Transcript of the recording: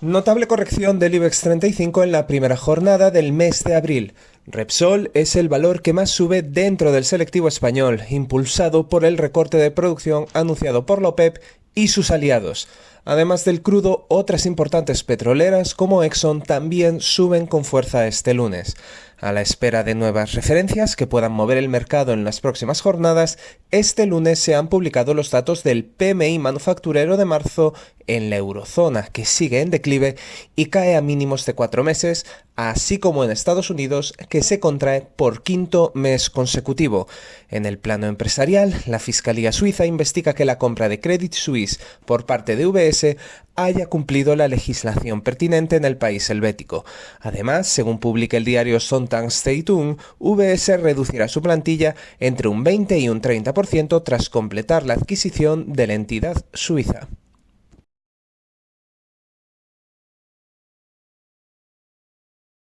Notable corrección del IBEX 35 en la primera jornada del mes de abril. Repsol es el valor que más sube dentro del selectivo español, impulsado por el recorte de producción anunciado por la y sus aliados. Además del crudo, otras importantes petroleras como Exxon también suben con fuerza este lunes. A la espera de nuevas referencias que puedan mover el mercado en las próximas jornadas, este lunes se han publicado los datos del PMI manufacturero de marzo en la eurozona, que sigue en declive y cae a mínimos de cuatro meses, así como en Estados Unidos, que se contrae por quinto mes consecutivo. En el plano empresarial, la Fiscalía Suiza investiga que la compra de Credit Suisse por parte de UBS haya cumplido la legislación pertinente en el país helvético. Además, según publica el diario Sonntag Zeitung, VS reducirá su plantilla entre un 20 y un 30% tras completar la adquisición de la entidad suiza.